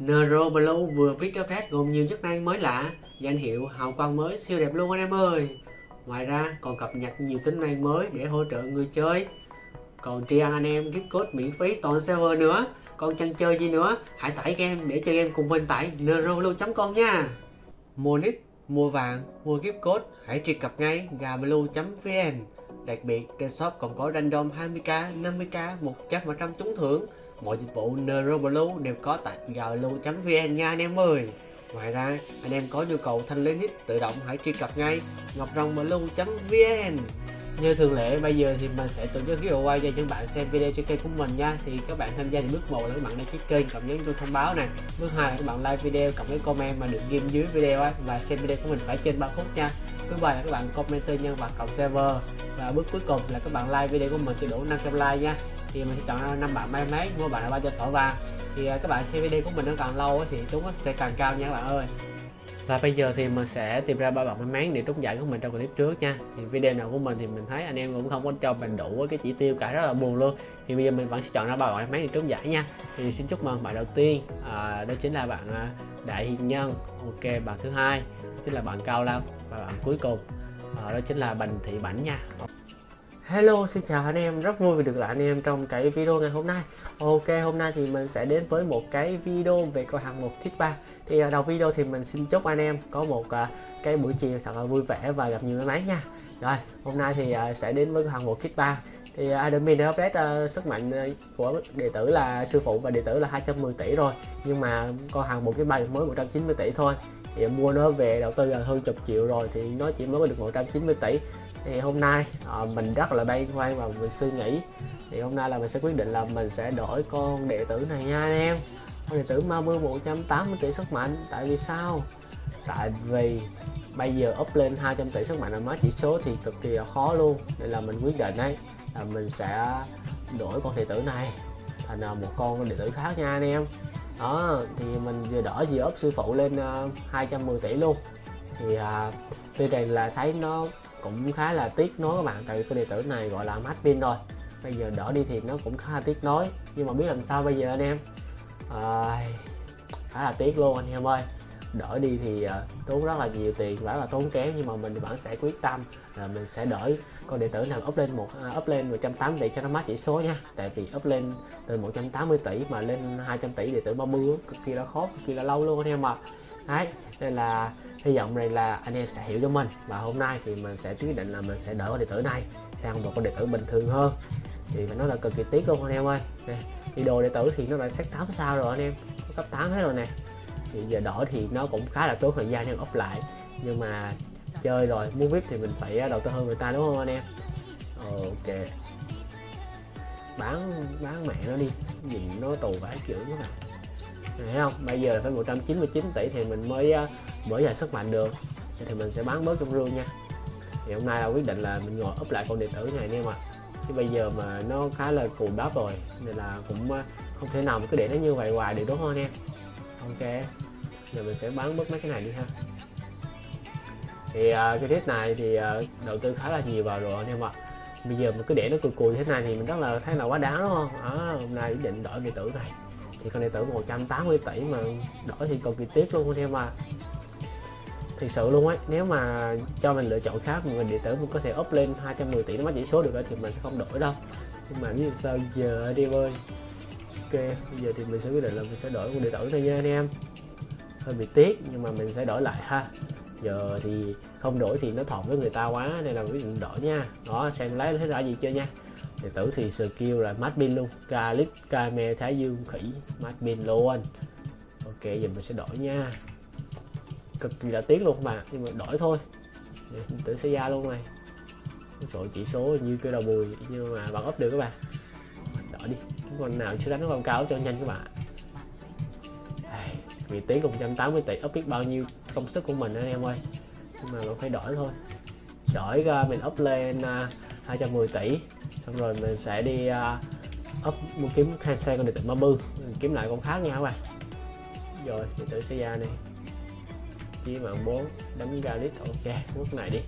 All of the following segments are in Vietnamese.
Neuro Blue vừa biết update gồm nhiều chức năng mới lạ, danh hiệu hào quang mới siêu đẹp luôn anh em ơi. Ngoài ra còn cập nhật nhiều tính năng mới để hỗ trợ người chơi. Còn tri ăn anh em gift code miễn phí toàn server nữa. Còn chăn chơi gì nữa, hãy tải game để chơi game cùng mình tại neuroblue.com nha. Mua nick, mua vàng, mua gift code, hãy truy cập ngay gablue.vn. Đặc biệt, trên shop còn có random 20k, 50k, 100% trúng thưởng. Mọi dịch vụ Neuroblue đều có tại galo.vn nha anh em ơi. Ngoài ra, anh em có nhu cầu thanh lý nick tự động hãy truy cập ngay ngọcrongblue.vn như thường lệ bây giờ thì mình sẽ tổ chức giveaway cho những bạn xem video trên kênh của mình nha. Thì các bạn tham gia thì bước một là các bạn đăng ký kênh cộng nhấn chuông thông báo này. bước hai là các bạn like video cộng cái comment mà được ghim dưới video ấy, và xem video của mình phải trên 3 phút nha. Thứ ba là các bạn comment tên nhân vật cộng server. Và bước cuối cùng là các bạn like video của mình sẽ đủ 500 like nha thì mình sẽ chọn năm bạn may mắn mua bạn là 300 thỏi vàng thì à, các bạn xem video của mình nó càng lâu thì chúng sẽ càng cao nha các bạn ơi. Và bây giờ thì mình sẽ tìm ra ba bạn may mắn để trúng giải của mình trong clip trước nha. Thì video nào của mình thì mình thấy anh em cũng không có cho mình đủ cái chỉ tiêu cả rất là buồn luôn. Thì bây giờ mình vẫn sẽ chọn ra ba bạn may mắn để trúng giải nha. Thì xin chúc mừng bạn đầu tiên à, đó chính là bạn à, đại hiền nhân. Ok bạn thứ hai chính là bạn cao long và bạn cuối cùng à, đó chính là bành thị bảnh nha. Hello xin chào anh em. Rất vui vì được lại anh em trong cái video ngày hôm nay. Ok hôm nay thì mình sẽ đến với một cái video về cửa hàng một thiết 3 thì ở đầu video thì mình xin chúc anh em có một uh, cái buổi chiều thật là vui vẻ và gặp nhiều may mắn nha. Rồi hôm nay thì uh, sẽ đến với hạng hàng một kit 3 thì admin đã update uh, sức mạnh của đệ tử là sư phụ và đệ tử là 210 tỷ rồi. Nhưng mà con hàng một cái bài mới 190 tỷ thôi. Thì mua nó về đầu tư là hơn chục triệu rồi thì nó chỉ mới được 190 tỷ thì hôm nay à, mình rất là băn khoăn và mình suy nghĩ. Thì hôm nay là mình sẽ quyết định là mình sẽ đổi con đệ tử này nha anh em. Con đệ tử ma 180 tỷ sức mạnh. Tại vì sao? Tại vì bây giờ up lên 200 tỷ sức mạnh là má chỉ số thì cực kỳ là khó luôn. Nên là mình quyết định đấy là mình sẽ đổi con đệ tử này thành ờ, một con đệ tử khác nha anh em. Đó thì mình vừa đỡ vừa up sư phụ lên ờ, uh, 210 tỷ luôn. Thì uh, tuy rằng là thấy nó cũng khá là tiếc nối các bạn. Tại vì cái điện tử này gọi là mát pin rồi. Bây giờ đỡ đi thì nó cũng khá là tiếc nối nhưng mà biết làm sao bây giờ anh em. À, khá là tiếc luôn anh em ơi. Đỡ đi thì uh, tốn rất là nhiều tiền và là tốn kém. Nhưng mà mình vẫn sẽ quyết tâm là mình sẽ đỡ con điện tử nào up lên một uh, up lên 180 tỷ cho nó mát chỉ số nha. Tại vì up lên từ 180 tỷ mà lên 200 tỷ điện tử 30 cực kỳ là khó cực kỳ là lâu luôn anh em ạ. Đấy nên là hy vọng rằng là anh em sẽ hiểu cho mình. Và hôm nay thì mình sẽ quyết định là mình sẽ đổi con điện tử này sang một con điện tử bình thường hơn. Thì phải nói là cực kỳ tiếc luôn anh em ơi. Nè, thì đồ điện tử thì nó đã sách 8 sao rồi anh em. Cấp 8 hết rồi nè. Thì giờ đổi thì nó cũng khá là tốn thời gian nên ốp lại. Nhưng mà chơi rồi, muốn vip thì mình phải đầu tư hơn người ta, đúng không anh em? Ok. Bán bán mẹ nó đi. Nhìn nó tù vãi kiểu các bạn thấy không? Bây giờ là phải 199 tỷ thì mình mới ờ, mở dài sức mạnh được. Thì mình sẽ bán bớt trong rương nha. Thì hôm nay là quyết định là mình ngồi up lại con điện tử này anh em ạ. À. chứ bây giờ mà nó khá là cù đắp rồi nên là cũng ờ, không thể nào mà cứ để nó như vậy hoài được đúng không anh em? Ok. Giờ mình sẽ bán bớt mấy cái này đi ha. Thì uh, cái tiết này thì uh, đầu tư khá là nhiều vào rồi anh em ạ. Bây giờ mà cứ để nó cùi cùi thế này thì mình rất là thấy là quá đáng đúng không? À, hôm nay quyết định đổi điện tử này. Thì con điện tử 180 tỷ mà đổi thì còn kỳ tiếp luôn anh em à thực sự luôn ấy, nếu mà cho mình lựa chọn khác mình điện tử mình có thể up lên 210 tỷ nó mất chỉ số được thì mình sẽ không đổi đâu. Nhưng mà như sao giờ đi ơi? Ok, bây giờ thì mình sẽ quyết định là mình sẽ đổi con điện tử thôi nha anh em. Hơi bị tiếc nhưng mà mình sẽ đổi lại ha. Giờ thì không đổi thì nó thọt với người ta quá nên là quyết định đổi nha. Đó, xem lấy thấy ra gì chưa nha. Điện tử thì skill là mát pin luôn. Calip kame thái dương, khỉ, mát pin luôn. Ok, giờ mình sẽ đổi nha cực kỳ là tiếc luôn mà nhưng mà đổi thôi. Tự tử sẽ ra luôn này trời chỉ số như cái đầu bùi nhưng mà bạn up được các bạn. Đổi đi con nào chưa đánh con cao cho nhanh các bạn. Vì cùng 180 tỷ up biết bao nhiêu công sức của mình anh em ơi. Nhưng mà nó phải đổi thôi. Đổi ra mình up lên à, uh, 210 tỷ xong rồi mình sẽ đi uh, up mua kiếm cancel con điện tử Mabu. Kiếm lại con khác nha các bạn. Rồi điện tử sẽ ra này chia mạng 4 đánh Galit ok quốc này đi.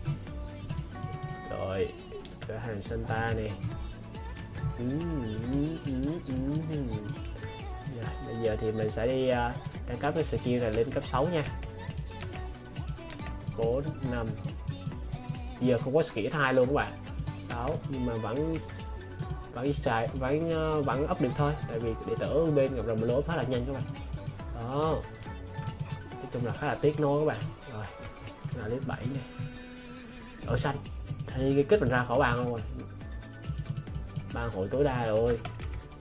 Rồi cửa hàng Santa nè. Rồi, bây giờ thì mình sẽ đi uh, cấp cái skill này lên cấp 6 nha. 4 5 bây giờ không có skill hai luôn các bạn. 6 nhưng mà vẫn vẫn xài vẫn à, vẫn up được thôi. Tại vì để tử bên gặp rồng lỗ khá là nhanh các bạn. Đó chung là khá là tiếc nối các bạn. Rồi là clip 7 này. Ở xanh. Thì cái kích mình ra khỏi bàn luôn rồi. Bàn hội tối đa rồi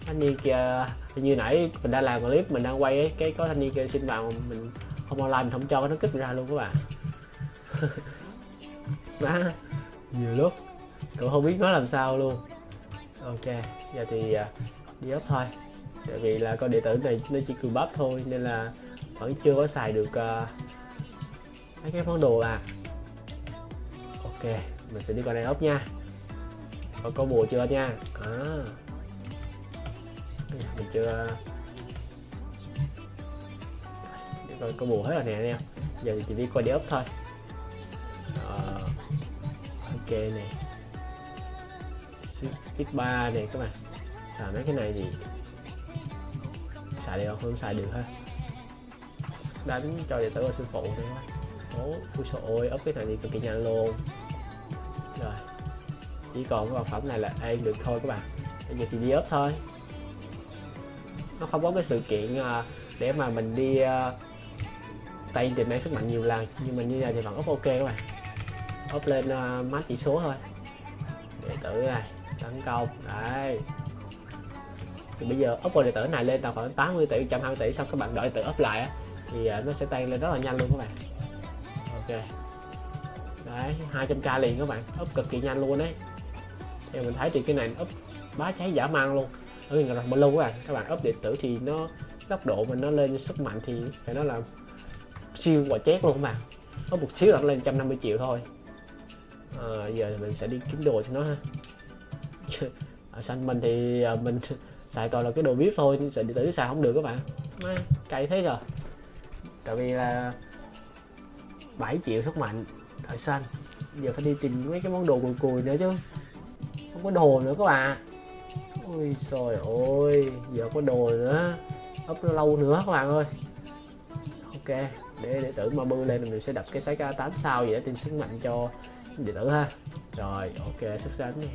thanh niên kia như nãy mình đang làm clip mình đang quay ấy, cái có thanh niên kia xin vào mình không online mình không cho nó kích ra luôn các bạn. Má. Nhiều lúc. Cậu không biết nói làm sao luôn. Ok giờ thì à, đi up thôi. Tại vì là con điện tử này nó chỉ cường bắp thôi nên là vẫn chưa có xài được uh, mấy cái món đồ à. Ok mình sẽ đi con này ốc nha. Có có bùa chưa nha? À. mình chưa ờ, để coi có bùa hết rồi nè anh em. Giờ thì chỉ đi qua đi ốc thôi. Ờ, ok nè. Ít ba này các bạn. Xài mấy cái này gì xài được không không? Xài được ha đánh cho điện tử và sư phụ nữa ố ui trời ơi ấp cái này thì cực kỳ nhanh luôn. Rồi chỉ còn cái vật phẩm này là ăn được thôi các bạn. Bây giờ thì đi ấp thôi. Nó không có cái sự kiện ờ, để mà mình đi ờ, tay tìm mang sức mạnh nhiều lần. Nhưng mà như này thì vẫn ấp ok các bạn. Ấp lên uh, mát chỉ số thôi. Điện tử này tấn công. Đấy. Thì bây giờ up điện tử này lên tầm khoảng 80 tỷ 120 tỷ xong các bạn đợi tự up lại á, thì à, nó sẽ tăng lên rất là nhanh luôn các bạn. Ok. Đấy 200k liền các bạn. Up cực kỳ nhanh luôn đấy thì mình thấy thì cái này up bá cháy giả mang luôn. Ở gần là lâu các bạn. Các bạn up điện tử thì nó tốc độ mình nó lên sức mạnh thì phải nói là siêu quả chét luôn các bạn. Có một xíu là nó lên 150 triệu thôi. À, giờ thì mình sẽ đi kiếm đồ cho nó ha. Ở xanh mình thì à, mình xài toàn là cái đồ vip thôi. Sợ điện tử xài không được các bạn. Cay thế rồi tại vì là 7 triệu sức mạnh thời xanh. Giờ phải đi tìm mấy cái món đồ cùi cùi nữa chứ. Không có đồ nữa các bạn. Ôi trời ơi giờ có đồ nữa. Ấp nó lâu nữa các bạn ơi. Ok để để tử mà bư lên mình sẽ đập cái cái 8 sao vậy để tìm sức mạnh cho điện tử ha. Rồi ok sức sánh đi.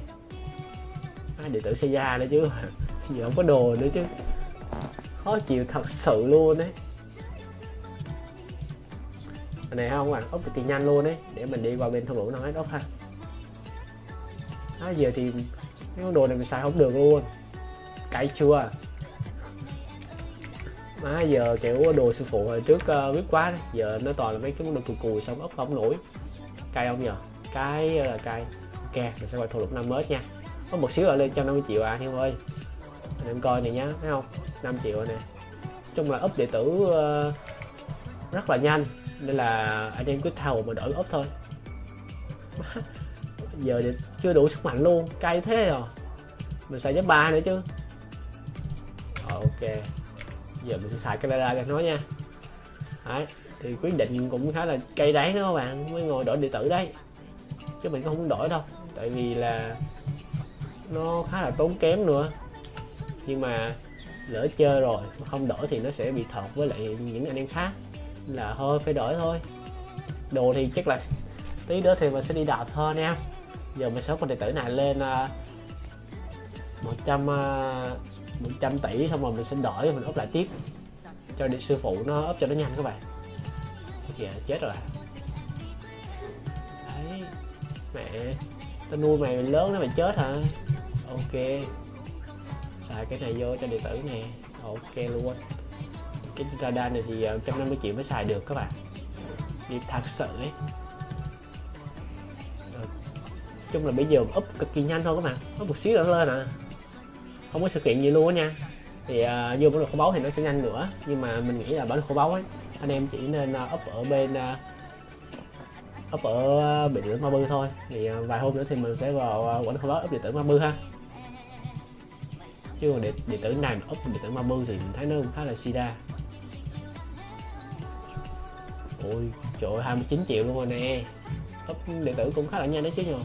À, điện tử xe ra nữa chứ. Giờ không có đồ nữa chứ. Khó chịu thật sự luôn đấy này không à, bạn ốc cực kỳ nhanh luôn đấy để mình đi qua bên thung lũng nó hết ốc ha. Đó, giờ thì cái con đồ này mình xài không được luôn. Cay chưa? Má giờ kiểu đồ sư phụ hồi trước uh, biết quá đấy. giờ nó toàn là mấy cái món đồ cùi cùi xong ốc không nổi. Cay không nhờ? Cái là cay. Ok mình sẽ qua thung lũng năm mới nha. Có một xíu là lên 150 triệu à anh em ơi. Anh em coi này nhá thấy không? 5 triệu nè chung là up đệ tử uh, rất là nhanh nên là anh em cứ thầu mà đổi ốp thôi. Giờ thì chưa đủ sức mạnh luôn, cay thế rồi mình xài giáp ba nữa chứ. Ok. Giờ mình sẽ xài camera cho nó nha. Đấy, thì quyết định cũng khá là cay đắng đó các bạn, mới ngồi đổi điện tử đấy chứ mình cũng không đổi đâu, tại vì là nó khá là tốn kém nữa. Nhưng mà lỡ chơi rồi mà không đổi thì nó sẽ bị thọt với lại những anh em khác là thôi phải đổi thôi. Đồ thì chắc là tí nữa thì mình sẽ đi đạp thôi anh em giờ mình sẽ con điện tử này lên uh, 100 uh, 100 tỷ xong rồi mình sẽ đổi mình ốp lại tiếp. Cho điện sư phụ nó ốp cho nó nhanh các bạn. Kìa chết rồi. Đấy mẹ tao nuôi mày lớn nó mày chết hả? Ok. Xài cái này vô cho điện tử nè. Ok luôn cái radar này thì ờ, 150 triệu mới xài được các bạn. Đi thật sự ấy. Ờ, chung là bây giờ up cực kỳ nhanh thôi các bạn. Nó một xíu nữa lên à. Không có sự kiện gì luôn á nha. Thì uh, vô bản đồ kho báu thì nó sẽ nhanh nữa. Nhưng mà mình nghĩ là bản đồ kho báu ấy anh em chỉ nên uh, up ở bên uh, up ở điện tử ma bư thôi. Thì uh, vài hôm nữa thì mình sẽ vào uh, quản kho báu up điện tử ma bư ha. Chứ còn điện, điện tử này mà up điện tử ma bư thì mình thấy nó cũng khá là sida ôi trời ơi 29 triệu luôn rồi nè. Úp điện tử cũng khá là nhanh đấy chứ nhờ.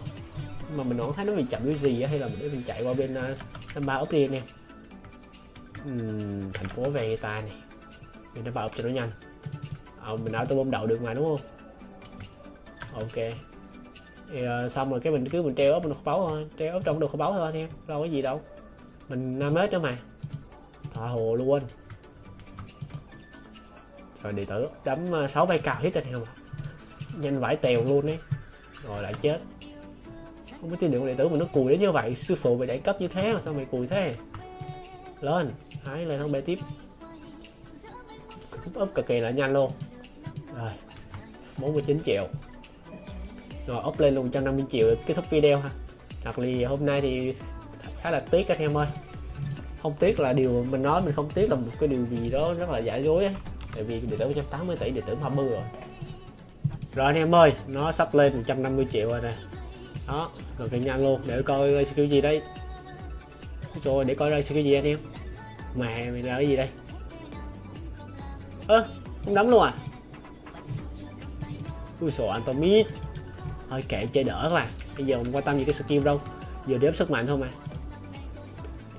Mà mình không thấy nó bị chậm cái gì á hay là để mình chạy qua bên năm ba up đi anh em uhm, thành phố Vegeta này mình đã vào cho nó nhanh. À, mình auto bom đậu được mà đúng không? Ok. Thì uh, xong rồi cái mình cứ mình treo ốp mình kho báu thôi. Treo ốp trong đồ kho báu thôi anh em đâu có gì đâu. Mình năm hết nữa mà. Thả hồ luôn rồi đệ tử đấm ờ, sáu 6 vai cào hit anh em nhanh vải tèo luôn đấy rồi lại chết. Không có tin được đệ tử mà nó cùi đến như vậy, sư phụ mày đẩy cấp như thế mà sao mày cùi thế? Lên, hái lên không bê tiếp. Úp cực kỳ là nhanh luôn. Rồi 49 triệu. Rồi up lên luôn 150 triệu để kết thúc video ha. Thật là hôm nay thì khá là tiếc anh em ơi. Không tiếc là điều mình nói mình không tiếc là một cái điều gì đó rất là giả dối ấy tại vì điện tử 180 tỷ điện tử hoa bư rồi. Rồi anh em ơi nó sắp lên 150 triệu rồi nè. Đó rồi kỳ nhanh luôn để coi skill gì đây. Rồi để coi ra skill gì anh em. Mẹ mày là cái gì đây? Ơ à, không đấm luôn à? Ui sổ antomid thôi kệ chơi đỡ các bạn. Bây giờ không quan tâm gì cái skill đâu. Giờ đếm sức mạnh thôi mà.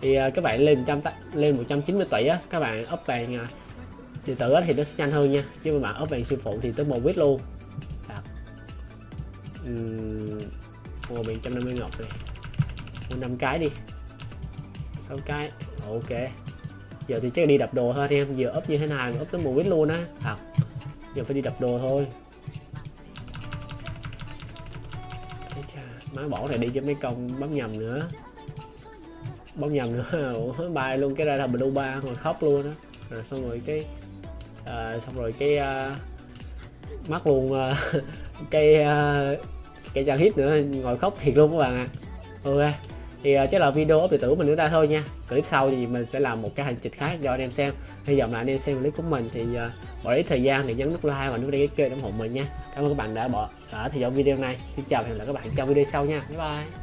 Thì à, các bạn lên 100 lên 190 tỷ á các bạn up bàn uh, điện tử thì nó sẽ nhanh hơn nha. Chứ mà bạn up vàng siêu phụ thì tới một quýt luôn. Uhm, mua biển 150 ngọc này. Mua 5 cái đi. 6 cái. Ok. Giờ thì chắc đi đập đồ thôi em. Giờ ốp như thế nào ốp tới một quýt luôn á. Thật giờ phải đi đập đồ thôi. Má bỏ này đi cho mấy công bấm nhầm nữa. Bấm nhầm nữa. Ủa bay luôn. Cái ra là blue ba rồi khóc luôn á. Rồi xong rồi cái à, xong rồi cái à, mắc luôn à, cái à, cái trang hit nữa ngồi khóc thiệt luôn các bạn ạ. À. ok thì uh, chắc là video ốp điện tử mình nữa ta thôi nha. Clip sau thì mình sẽ làm một cái hành trình khác cho anh em xem. Hy vọng là anh em xem clip của mình thì uh, bỏ ít thời gian để nhấn nút like và nút đăng ký kênh ủng hộ mình nha. Cảm ơn các bạn đã bỏ đã theo dõi video này. Xin chào và hẹn gặp lại các bạn trong video sau nha. Bye bye.